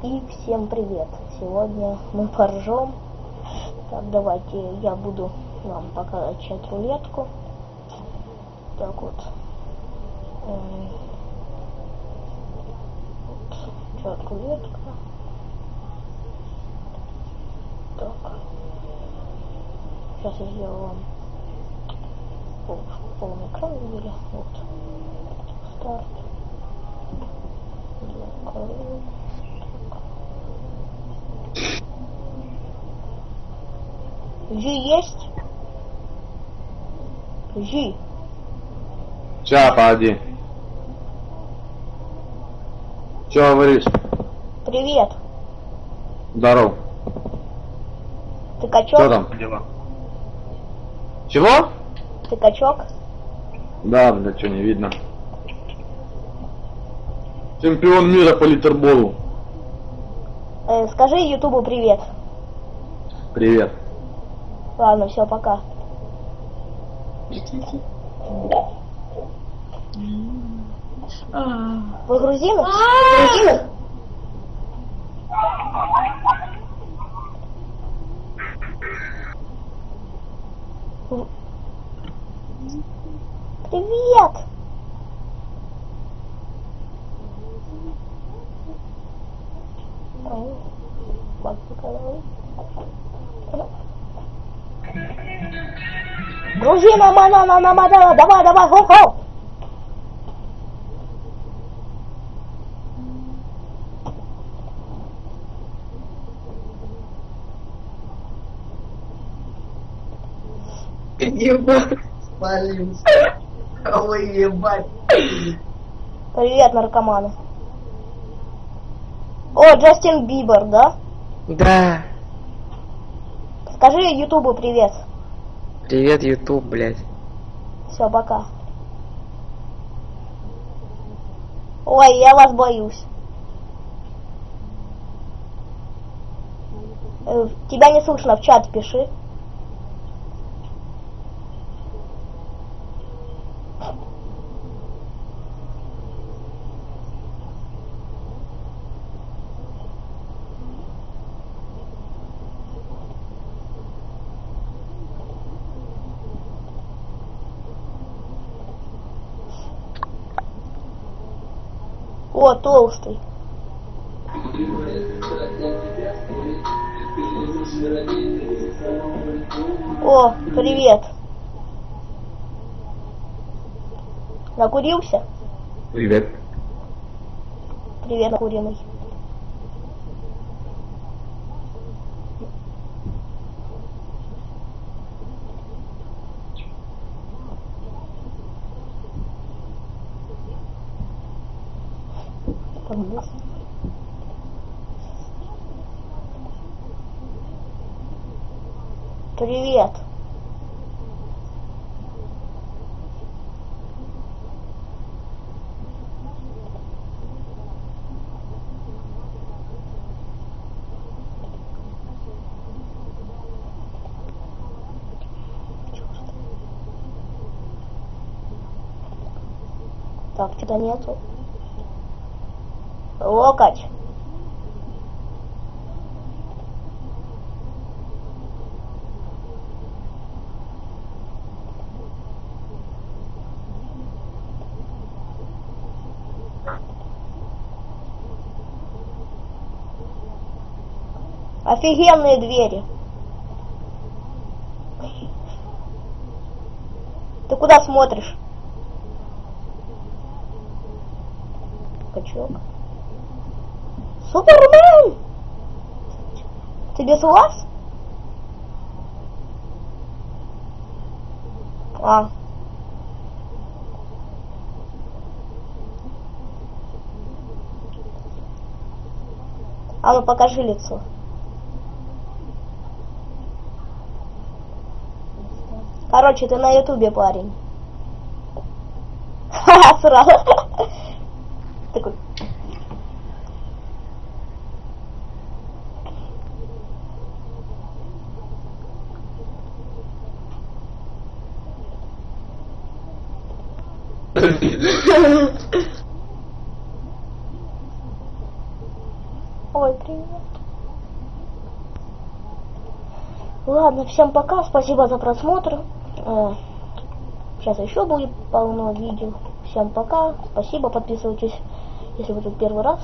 И всем привет! Сегодня мы поржем. Так, давайте я буду вам покачать рулетку. Так вот. М, вот. Чат рулетка. Так. Сейчас я сделаю вам пол, полный экран видели. Вот. Старт. Закрою. Жи есть? Жи. Ща, погоди. Че говоришь? Привет. Здоров. Ты качок? Что там? Дела. Чего? Ты качок? Да, бля, что не видно. Чемпион мира по литерболу. Э, скажи Ютубу привет. Привет. Ладно, все, пока. Грузины? Грузины? В- Привет! Дружина манана намадала, давай, давай, хо-хо! Ебать, спалился. Ой, ебать. Привет, наркоманы. О, Джастин Бибер, да? Да. Скажи Ютубу привет. Привет, Ютуб, блядь. Все, пока. Ой, я вас боюсь. Э, Тебя не слышно, в чат пиши. О, толстый. О, привет. Накурился? Привет. Привет, накуренный. Есть. Привет. Так, что-то нету. Локоть. Офигенные двери. Ты куда смотришь? Качок. Супермен! Ты без глаз? А. А ну покажи лицо. Короче, ты на ютубе парень. Ха-ха, сразу. Такой. Ой, привет. Ладно, всем пока, спасибо за просмотр. Сейчас еще будет полно видео. Всем пока, спасибо, подписывайтесь, если вы тут первый раз.